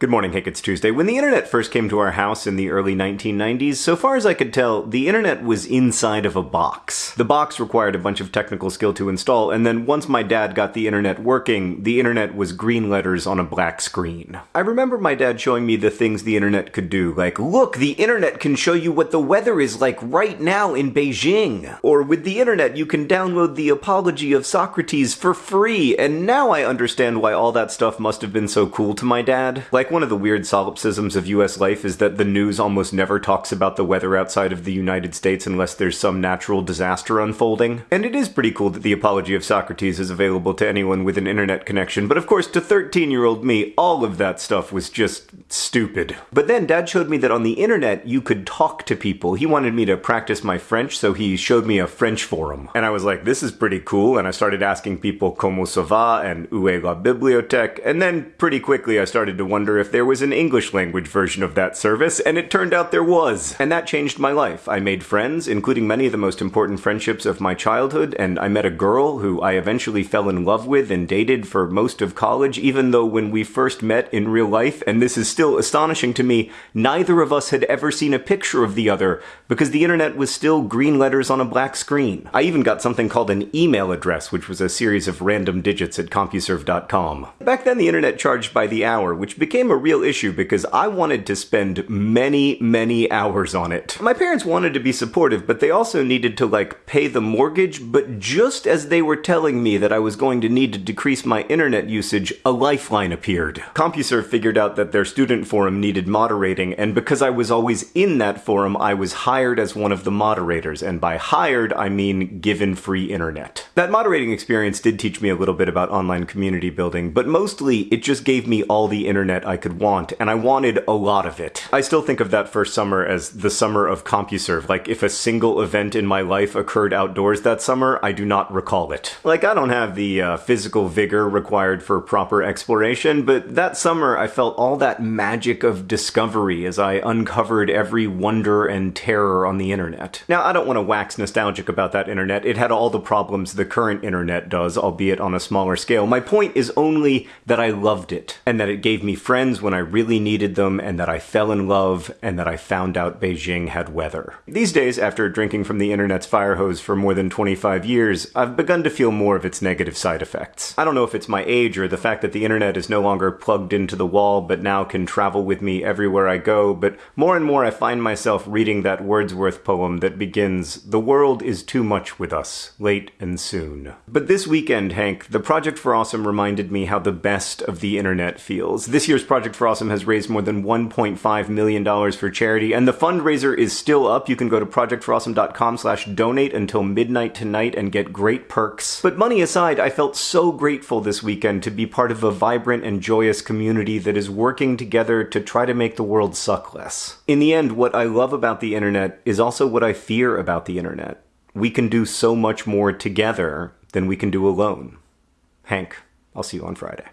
Good morning, Hank. It's Tuesday. When the internet first came to our house in the early 1990s, so far as I could tell, the internet was inside of a box. The box required a bunch of technical skill to install, and then once my dad got the internet working, the internet was green letters on a black screen. I remember my dad showing me the things the internet could do, like, look, the internet can show you what the weather is like right now in Beijing. Or with the internet, you can download the Apology of Socrates for free, and now I understand why all that stuff must have been so cool to my dad. Like, like one of the weird solipsisms of US life is that the news almost never talks about the weather outside of the United States unless there's some natural disaster unfolding. And it is pretty cool that the Apology of Socrates is available to anyone with an internet connection, but of course to 13 year old me, all of that stuff was just stupid. But then dad showed me that on the internet you could talk to people. He wanted me to practice my French, so he showed me a French forum. And I was like, this is pretty cool, and I started asking people comment ça va and où est la bibliothèque, and then pretty quickly I started to wonder if there was an English language version of that service, and it turned out there was. And that changed my life. I made friends, including many of the most important friendships of my childhood, and I met a girl who I eventually fell in love with and dated for most of college, even though when we first met in real life, and this is still astonishing to me, neither of us had ever seen a picture of the other, because the internet was still green letters on a black screen. I even got something called an email address, which was a series of random digits at CompuServe.com. Back then, the internet charged by the hour, which became became a real issue because I wanted to spend many, many hours on it. My parents wanted to be supportive, but they also needed to like pay the mortgage, but just as they were telling me that I was going to need to decrease my internet usage, a lifeline appeared. CompuServe figured out that their student forum needed moderating, and because I was always in that forum, I was hired as one of the moderators, and by hired, I mean given free internet. That moderating experience did teach me a little bit about online community building, but mostly it just gave me all the internet I could want, and I wanted a lot of it. I still think of that first summer as the summer of CompuServe. Like, if a single event in my life occurred outdoors that summer, I do not recall it. Like, I don't have the uh, physical vigor required for proper exploration, but that summer I felt all that magic of discovery as I uncovered every wonder and terror on the internet. Now, I don't want to wax nostalgic about that internet. It had all the problems the current internet does, albeit on a smaller scale. My point is only that I loved it, and that it gave me friends friends when I really needed them, and that I fell in love, and that I found out Beijing had weather. These days, after drinking from the internet's fire hose for more than 25 years, I've begun to feel more of its negative side effects. I don't know if it's my age or the fact that the internet is no longer plugged into the wall but now can travel with me everywhere I go, but more and more I find myself reading that Wordsworth poem that begins, The world is too much with us, late and soon. But this weekend, Hank, the Project for Awesome reminded me how the best of the internet feels. This year's Project for Awesome has raised more than $1.5 million for charity, and the fundraiser is still up. You can go to projectforawesome.com slash donate until midnight tonight and get great perks. But money aside, I felt so grateful this weekend to be part of a vibrant and joyous community that is working together to try to make the world suck less. In the end, what I love about the internet is also what I fear about the internet. We can do so much more together than we can do alone. Hank, I'll see you on Friday.